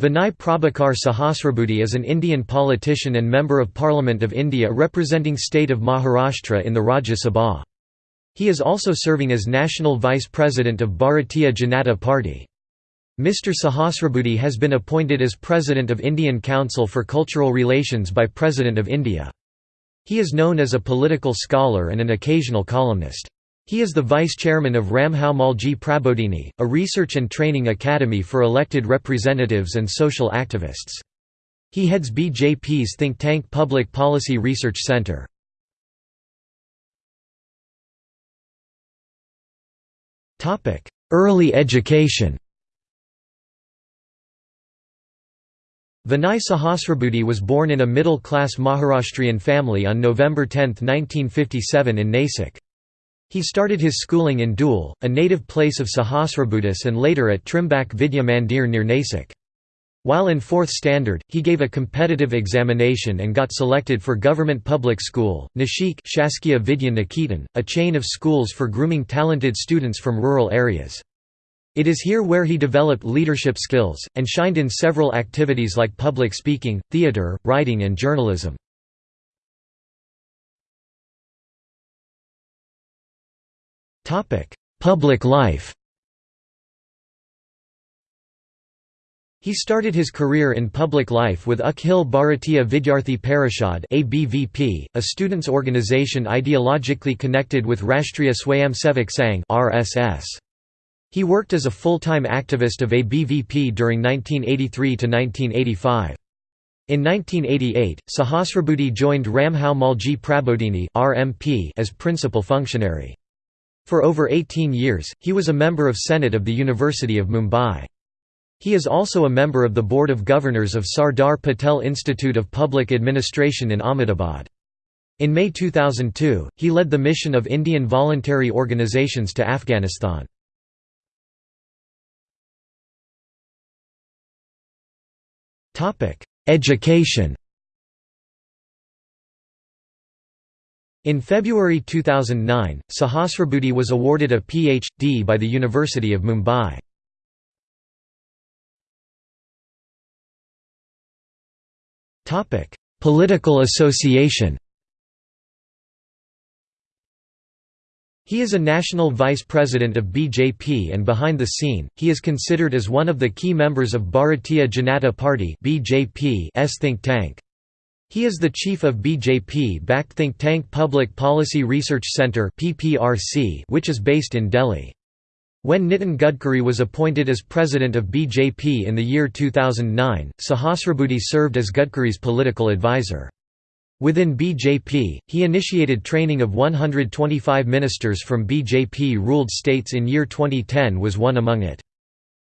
Vinay Prabhakar Sahasrabudhe is an Indian politician and Member of Parliament of India representing state of Maharashtra in the Rajya Sabha. He is also serving as National Vice President of Bharatiya Janata Party. Mr Sahasrabudhe has been appointed as President of Indian Council for Cultural Relations by President of India. He is known as a political scholar and an occasional columnist. He is the vice chairman of Rambhau Mhalgi Prabodhini, a research and training academy for elected representatives and social activists. He heads BJP's think tank Public Policy Research Centre. Early education Vinay Sahasrabudhe was born in a middle-class Maharashtrian family on November 10, 1957 in Nasik. He started his schooling in Dhule, a native place of Sahasrabudhes and later at Trimbak Vidya Mandir near Nasik. While in 4th standard, he gave a competitive examination and got selected for government public school, Nashik Shaskya Vidya Niketan, a chain of schools for grooming talented students from rural areas. It is here where he developed leadership skills, and shined in several activities like public speaking, theatre, writing and journalism. Public life He started his career in public life with Akhil Bharatiya Vidyarthi Parishad (ABVP), a students' organization ideologically connected with Rashtriya Swayamsevak Sangh (RSS). He worked as a full-time activist of ABVP during 1983 to 1985. In 1988, Sahasrabudhe joined Rambhau Mhalgi Prabodhini (RMP) as principal functionary. For over 18 years, he was a member of Senate of the University of Mumbai. He is also a member of the Board of Governors of Sardar Patel Institute of Public Administration in Ahmedabad. In May 2002, he led the mission of Indian voluntary organizations to Afghanistan. Education In February 2009, Sahasrabudhe was awarded a Ph.D. by the University of Mumbai. Political association He is a national vice president of BJP and behind the scene, he is considered as one of the key members of Bharatiya Janata Party BJP's think tank. He is the chief of BJP-backed think tank Public Policy Research Centre which is based in Delhi. When Nitin Gadkari was appointed as president of BJP in the year 2009, Sahasrabudhe served as Gadkari's political advisor. Within BJP, he initiated training of 125 ministers from BJP-ruled states in year 2010 was one among it.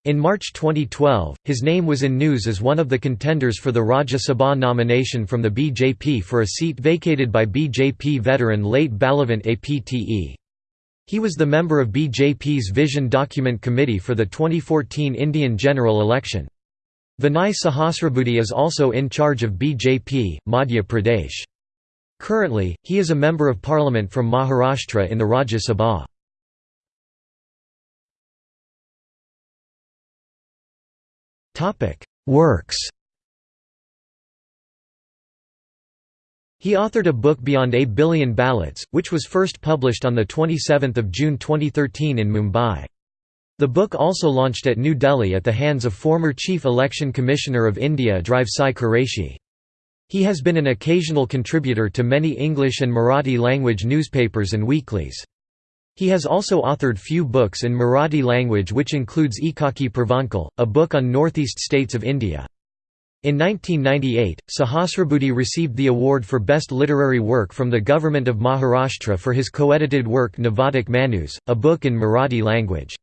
In March 2012, his name was in news as one of the contenders for the Rajya Sabha nomination from the BJP for a seat vacated by BJP veteran late Balavant Apte. He was the member of BJP's Vision Document Committee for the 2014 Indian general election. Vinay Sahasrabudhe is also in charge of BJP, Madhya Pradesh. Currently, he is a Member of Parliament from Maharashtra in the Rajya Sabha. Works He authored a book Beyond a Billion Ballots, which was first published on 27 June 2013 in Mumbai. The book also launched at New Delhi at the hands of former Chief Election Commissioner of India Drive Sai Quraishi. He has been an occasional contributor to many English and Marathi language newspapers and weeklies. He has also authored few books in Marathi language which includes Ekaki Pravankal, a book on northeast states of India. In 1998, Sahasrabudhe received the award for Best Literary Work from the Government of Maharashtra for his co-edited work Navadak Manus, a book in Marathi language.